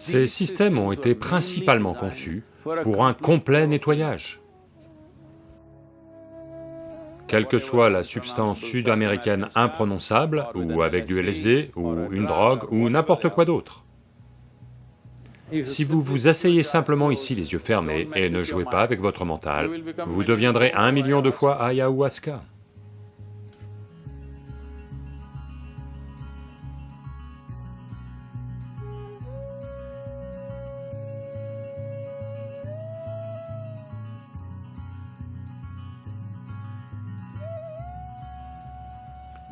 Ces systèmes ont été principalement conçus pour un complet nettoyage. Quelle que soit la substance sud-américaine imprononçable, ou avec du LSD, ou une drogue, ou n'importe quoi d'autre. Si vous vous asseyez simplement ici les yeux fermés et ne jouez pas avec votre mental, vous deviendrez un million de fois ayahuasca.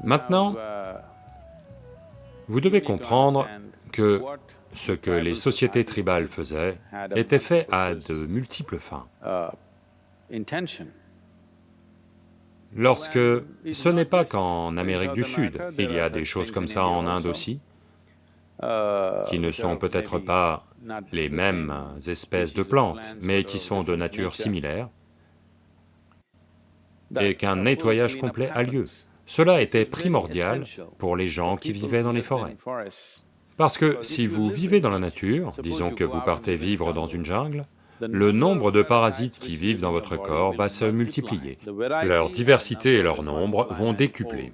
Maintenant, vous devez comprendre que ce que les sociétés tribales faisaient était fait à de multiples fins. Lorsque ce n'est pas qu'en Amérique du Sud, il y a des choses comme ça en Inde aussi, qui ne sont peut-être pas les mêmes espèces de plantes, mais qui sont de nature similaire, et qu'un nettoyage complet a lieu. Cela était primordial pour les gens qui vivaient dans les forêts. Parce que si vous vivez dans la nature, disons que vous partez vivre dans une jungle, le nombre de parasites qui vivent dans votre corps va se multiplier. Leur diversité et leur nombre vont décupler.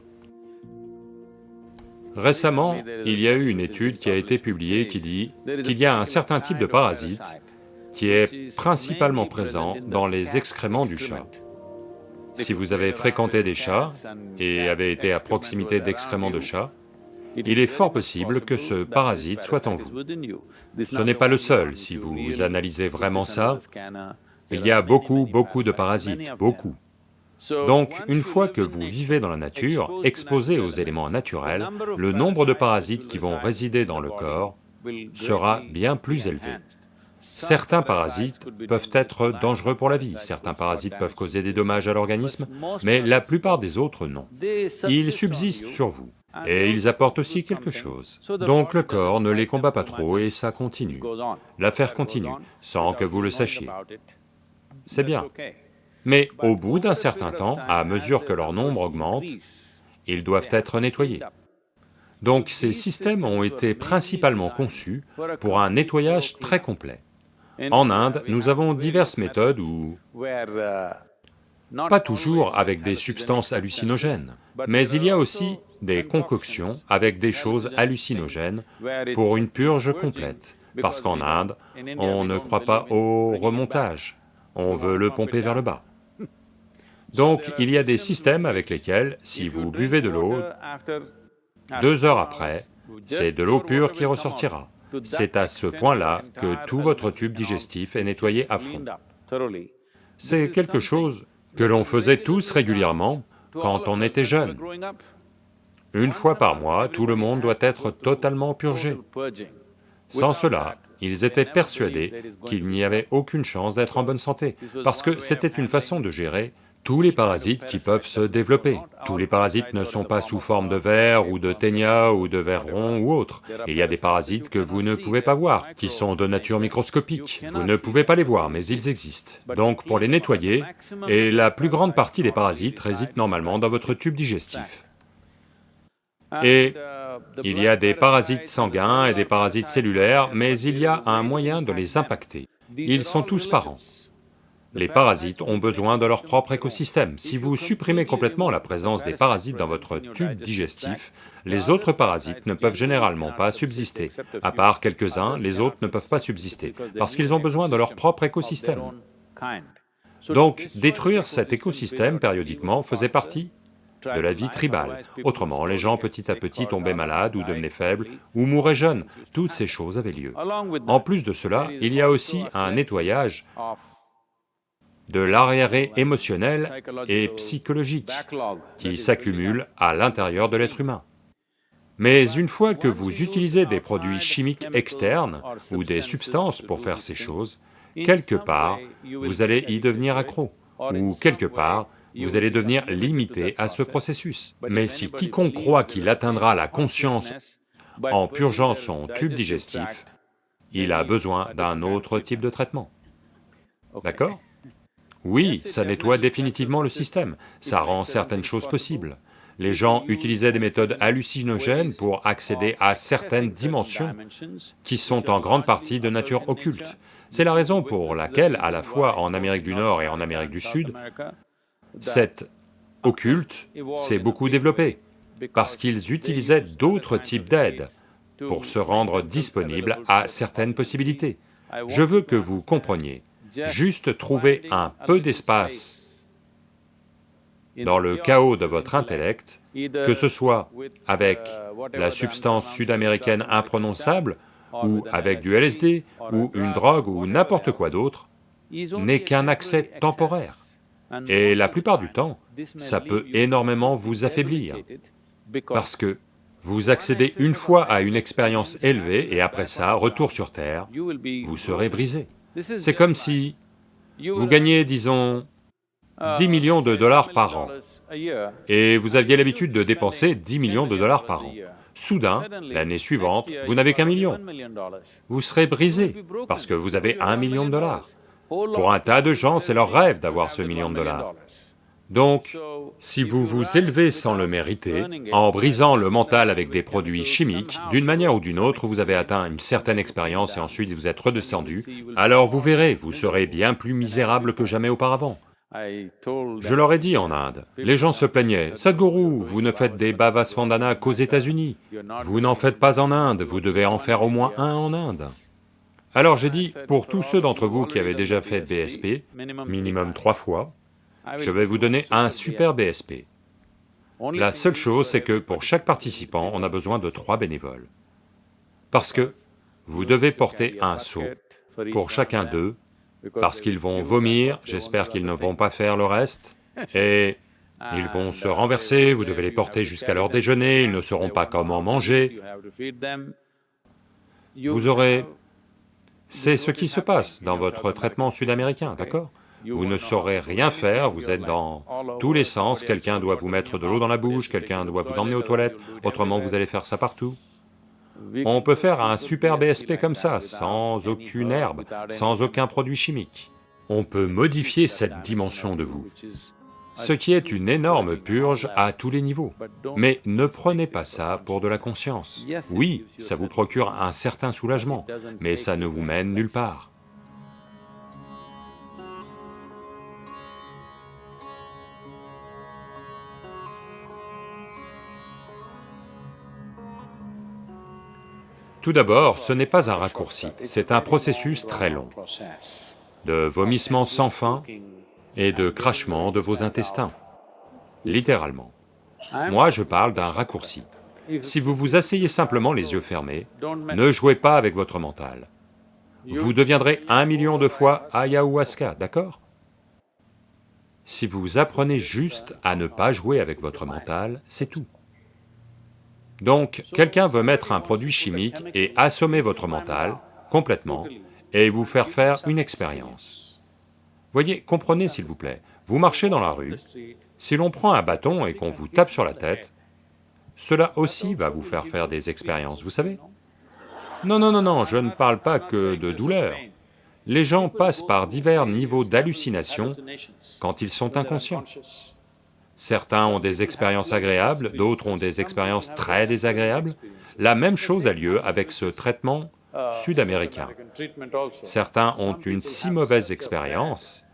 Récemment, il y a eu une étude qui a été publiée qui dit qu'il y a un certain type de parasite qui est principalement présent dans les excréments du chat. Si vous avez fréquenté des chats et avez été à proximité d'excréments de chats, il est fort possible que ce parasite soit en vous. Ce n'est pas le seul, si vous analysez vraiment ça, il y a beaucoup, beaucoup de parasites, beaucoup. Donc, une fois que vous vivez dans la nature, exposé aux éléments naturels, le nombre de parasites qui vont résider dans le corps sera bien plus élevé. Certains parasites peuvent être dangereux pour la vie, certains parasites peuvent causer des dommages à l'organisme, mais la plupart des autres non. Ils subsistent sur vous, et ils apportent aussi quelque chose. Donc le corps ne les combat pas trop et ça continue. L'affaire continue, sans que vous le sachiez. C'est bien. Mais au bout d'un certain temps, à mesure que leur nombre augmente, ils doivent être nettoyés. Donc ces systèmes ont été principalement conçus pour un nettoyage très complet. En Inde, nous avons diverses méthodes où... Pas toujours avec des substances hallucinogènes, mais il y a aussi des concoctions avec des choses hallucinogènes pour une purge complète, parce qu'en Inde, on ne croit pas au remontage, on veut le pomper vers le bas. Donc il y a des systèmes avec lesquels, si vous buvez de l'eau, deux heures après, c'est de l'eau pure qui ressortira. C'est à ce point-là que tout votre tube digestif est nettoyé à fond. C'est quelque chose que l'on faisait tous régulièrement quand on était jeune. Une fois par mois, tout le monde doit être totalement purgé. Sans cela, ils étaient persuadés qu'il n'y avait aucune chance d'être en bonne santé, parce que c'était une façon de gérer tous les parasites qui peuvent se développer. Tous les parasites ne sont pas sous forme de vers ou de ténia ou de vers rond ou autre. Il y a des parasites que vous ne pouvez pas voir, qui sont de nature microscopique. Vous ne pouvez pas les voir, mais ils existent. Donc pour les nettoyer, et la plus grande partie des parasites résident normalement dans votre tube digestif. Et il y a des parasites sanguins et des parasites cellulaires, mais il y a un moyen de les impacter. Ils sont tous parents. Les parasites ont besoin de leur propre écosystème. Si vous supprimez complètement la présence des parasites dans votre tube digestif, les autres parasites ne peuvent généralement pas subsister. À part quelques-uns, les autres ne peuvent pas subsister, parce qu'ils ont besoin de leur propre écosystème. Donc, détruire cet écosystème périodiquement faisait partie de la vie tribale. Autrement, les gens petit à petit tombaient malades ou devenaient faibles ou mouraient jeunes, toutes ces choses avaient lieu. En plus de cela, il y a aussi un nettoyage de l'arriéré émotionnel et psychologique qui s'accumule à l'intérieur de l'être humain. Mais une fois que vous utilisez des produits chimiques externes ou des substances pour faire ces choses, quelque part, vous allez y devenir accro, ou quelque part, vous allez devenir limité à ce processus. Mais si quiconque croit qu'il atteindra la conscience en purgeant son tube digestif, il a besoin d'un autre type de traitement. D'accord? Oui, ça nettoie définitivement le système, ça rend certaines choses possibles. les gens utilisaient des méthodes hallucinogènes pour accéder à certaines dimensions qui sont en grande partie de nature occulte. C'est la raison pour laquelle, à la fois en Amérique du Nord et en Amérique du Sud, cette occulte s'est beaucoup développée, parce qu'ils utilisaient d'autres types d'aides pour se rendre disponibles à certaines possibilités. Je veux que vous compreniez, juste trouver un peu d'espace dans le chaos de votre intellect, que ce soit avec la substance sud-américaine imprononçable, ou avec du LSD, ou une drogue, ou n'importe quoi d'autre, n'est qu'un accès temporaire. Et la plupart du temps, ça peut énormément vous affaiblir, parce que vous accédez une fois à une expérience élevée et après ça, retour sur Terre, vous serez brisé. C'est comme si vous gagnez, disons, 10 millions de dollars par an, et vous aviez l'habitude de dépenser 10 millions de dollars par an. Soudain, l'année suivante, vous n'avez qu'un million. Vous serez brisé, parce que vous avez un million de dollars. Pour un tas de gens, c'est leur rêve d'avoir ce million de dollars. Donc, si vous vous élevez sans le mériter, en brisant le mental avec des produits chimiques, d'une manière ou d'une autre, vous avez atteint une certaine expérience et ensuite vous êtes redescendu, alors vous verrez, vous serez bien plus misérable que jamais auparavant. Je leur ai dit en Inde, les gens se plaignaient, « Sadhguru, vous ne faites des bhavasvandana qu'aux États-Unis, vous n'en faites pas en Inde, vous devez en faire au moins un en Inde. » Alors j'ai dit, pour tous ceux d'entre vous qui avaient déjà fait BSP, minimum trois fois, je vais vous donner un super BSP. La seule chose, c'est que pour chaque participant, on a besoin de trois bénévoles. Parce que vous devez porter un seau pour chacun d'eux, parce qu'ils vont vomir, j'espère qu'ils ne vont pas faire le reste, et ils vont se renverser, vous devez les porter jusqu'à leur déjeuner, ils ne sauront pas comment manger. Vous aurez... C'est ce qui se passe dans votre traitement sud-américain, d'accord vous ne saurez rien faire, vous êtes dans tous les sens, quelqu'un doit vous mettre de l'eau dans la bouche, quelqu'un doit vous emmener aux toilettes, autrement vous allez faire ça partout. On peut faire un super BSP comme ça, sans aucune herbe, sans aucun produit chimique. On peut modifier cette dimension de vous, ce qui est une énorme purge à tous les niveaux. Mais ne prenez pas ça pour de la conscience. Oui, ça vous procure un certain soulagement, mais ça ne vous mène nulle part. Tout d'abord, ce n'est pas un raccourci, c'est un processus très long, de vomissements sans fin et de crachement de vos intestins, littéralement. Moi, je parle d'un raccourci. Si vous vous asseyez simplement les yeux fermés, ne jouez pas avec votre mental. Vous deviendrez un million de fois ayahuasca, d'accord? Si vous apprenez juste à ne pas jouer avec votre mental, c'est tout. Donc, quelqu'un veut mettre un produit chimique et assommer votre mental complètement et vous faire faire une expérience. Voyez, comprenez s'il vous plaît, vous marchez dans la rue, si l'on prend un bâton et qu'on vous tape sur la tête, cela aussi va vous faire faire des expériences, vous savez. Non, non, non, non, je ne parle pas que de douleur. Les gens passent par divers niveaux d'hallucination quand ils sont inconscients. Certains ont des expériences agréables, d'autres ont des expériences très désagréables. La même chose a lieu avec ce traitement sud-américain. Certains ont une si mauvaise expérience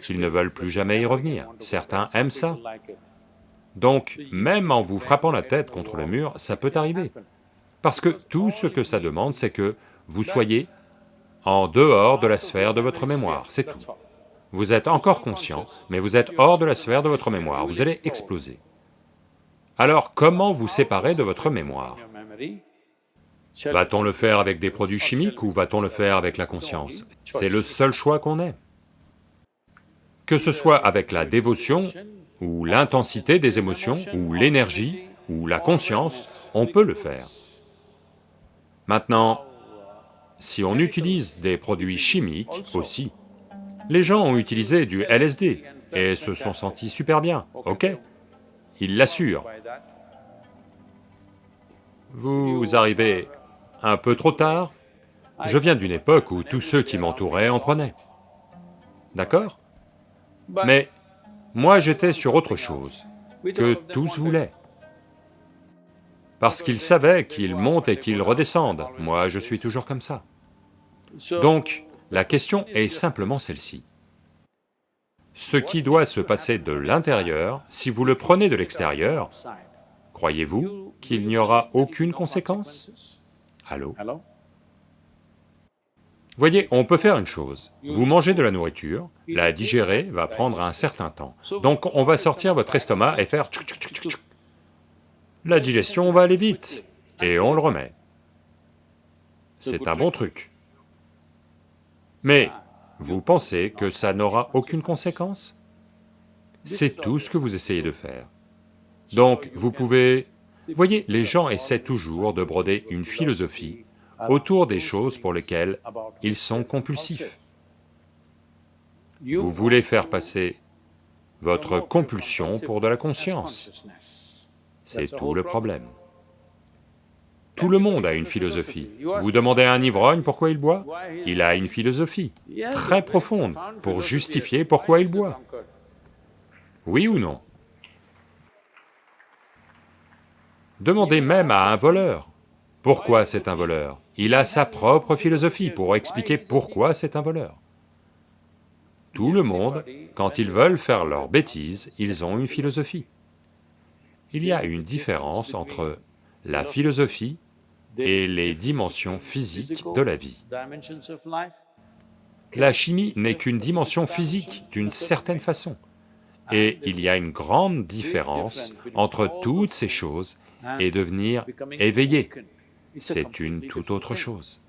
qu'ils ne veulent plus jamais y revenir. Certains aiment ça. Donc, même en vous frappant la tête contre le mur, ça peut arriver. Parce que tout ce que ça demande, c'est que vous soyez en dehors de la sphère de votre mémoire, c'est tout. Vous êtes encore conscient, mais vous êtes hors de la sphère de votre mémoire, vous allez exploser. Alors comment vous séparer de votre mémoire? Va-t-on le faire avec des produits chimiques ou va-t-on le faire avec la conscience? C'est le seul choix qu'on ait. Que ce soit avec la dévotion, ou l'intensité des émotions, ou l'énergie, ou la conscience, on peut le faire. Maintenant, si on utilise des produits chimiques aussi, les gens ont utilisé du LSD et se sont sentis super bien, ok Ils l'assurent. Vous arrivez un peu trop tard. Je viens d'une époque où tous ceux qui m'entouraient en prenaient. D'accord? Mais moi j'étais sur autre chose, que tous voulaient. parce qu'ils savaient qu'ils montent et qu'ils redescendent. Moi, je suis toujours comme ça. Donc, la question est simplement celle-ci. Ce qui doit se passer de l'intérieur, si vous le prenez de l'extérieur, croyez-vous qu'il n'y aura aucune conséquence? Allô? Voyez, on peut faire une chose, vous mangez de la nourriture, la digérer va prendre un certain temps, donc on va sortir votre estomac et faire. La digestion va aller vite, et on le remet. C'est un bon truc. Mais vous pensez que ça n'aura aucune conséquence? C'est tout ce que vous essayez de faire. Donc vous pouvez... Voyez, les gens essaient toujours de broder une philosophie autour des choses pour lesquelles ils sont compulsifs. Vous voulez faire passer votre compulsion pour de la conscience. C'est tout le problème. Tout le monde a une philosophie. Vous demandez à un ivrogne pourquoi il boit? Il a une philosophie très profonde pour justifier pourquoi il boit. Oui ou non? Demandez même à un voleur, pourquoi c'est un voleur? Il a sa propre philosophie pour expliquer pourquoi c'est un voleur. Tout le monde, quand ils veulent faire leur bêtise, ils ont une philosophie. Il y a une différence entre la philosophie et les dimensions physiques de la vie. La chimie n'est qu'une dimension physique d'une certaine façon, et il y a une grande différence entre toutes ces choses et devenir éveillé, c'est une toute autre chose.